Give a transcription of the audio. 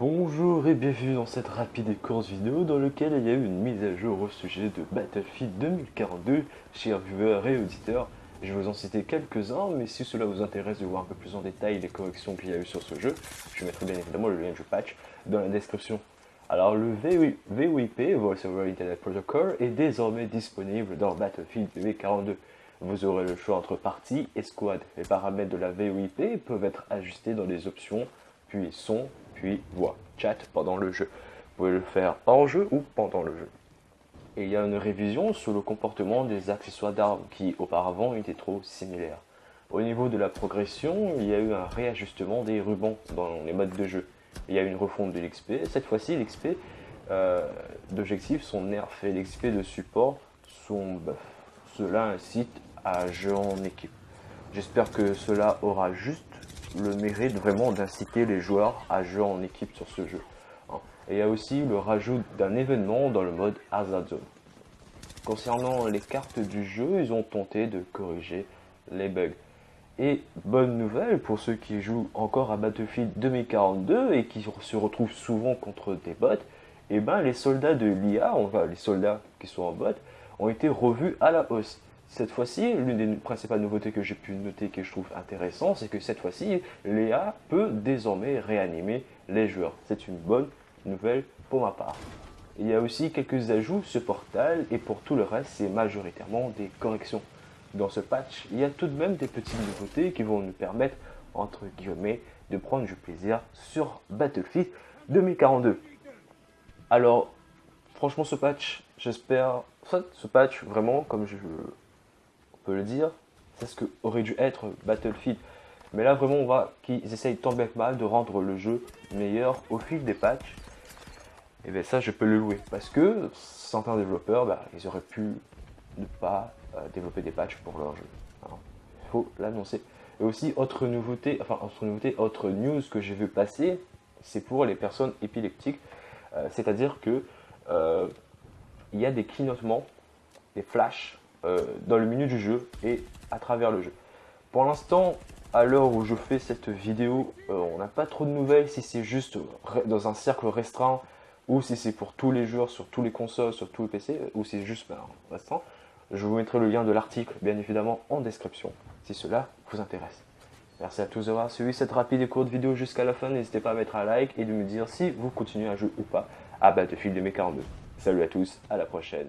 Bonjour et bienvenue dans cette rapide et courte vidéo dans laquelle il y a eu une mise à jour au sujet de Battlefield 2042, chers viewers et auditeurs. Je vais vous en citer quelques-uns, mais si cela vous intéresse de voir un peu plus en détail les corrections qu'il y a eu sur ce jeu, je mettrai bien évidemment le lien du patch dans la description. Alors le VoIP, Voice over Internet Protocol, est désormais disponible dans Battlefield 2042. Vous aurez le choix entre partie et squad. Les paramètres de la VoIP peuvent être ajustés dans les options, puis son, puis voix, chat pendant le jeu. Vous pouvez le faire hors jeu ou pendant le jeu. Et il y a une révision sur le comportement des accessoires d'armes qui auparavant étaient trop similaires. Au niveau de la progression, il y a eu un réajustement des rubans dans les modes de jeu. Il y a une refonte de l'XP. Cette fois-ci, l'XP euh, d'objectifs sont nerfs et l'XP de support sont buff. Cela incite à jouer en équipe. J'espère que cela aura juste le mérite vraiment d'inciter les joueurs à jouer en équipe sur ce jeu. Hein. Et il y a aussi le rajout d'un événement dans le mode Hazard Zone. Concernant les cartes du jeu, ils ont tenté de corriger les bugs. Et bonne nouvelle pour ceux qui jouent encore à Battlefield 2042 et qui se retrouvent souvent contre des bots, et eh ben les soldats de l'IA, enfin les soldats qui sont en bot, ont été revus à la hausse. Cette fois-ci, l'une des principales nouveautés que j'ai pu noter que je trouve intéressant, c'est que cette fois-ci, Léa peut désormais réanimer les joueurs. C'est une bonne nouvelle pour ma part. Il y a aussi quelques ajouts ce portal et pour tout le reste, c'est majoritairement des corrections. Dans ce patch, il y a tout de même des petites nouveautés qui vont nous permettre, entre guillemets, de prendre du plaisir sur Battlefield 2042. Alors, franchement, ce patch, j'espère, ce patch, vraiment, comme je le dire, c'est ce que aurait dû être Battlefield. Mais là, vraiment, on voit qu'ils essayent tant bien que mal de rendre le jeu meilleur au fil des patchs. Et bien ça, je peux le louer. Parce que certains développeurs, bah, ils auraient pu ne pas euh, développer des patchs pour leur jeu. Il faut l'annoncer. Et aussi, autre nouveauté, enfin, autre nouveauté, autre news que j'ai vu passer, c'est pour les personnes épileptiques. Euh, c'est-à-dire que euh, il y a des clignotements, des flashs euh, dans le menu du jeu et à travers le jeu. Pour l'instant, à l'heure où je fais cette vidéo, euh, on n'a pas trop de nouvelles si c'est juste dans un cercle restreint ou si c'est pour tous les joueurs sur tous les consoles, sur tous les PC, ou si c'est juste ben, restreint. Je vous mettrai le lien de l'article, bien évidemment, en description, si cela vous intéresse. Merci à tous d'avoir suivi cette rapide et courte vidéo jusqu'à la fin. N'hésitez pas à mettre un like et de me dire si vous continuez à jouer ou pas à Battlefield 2042. Salut à tous, à la prochaine.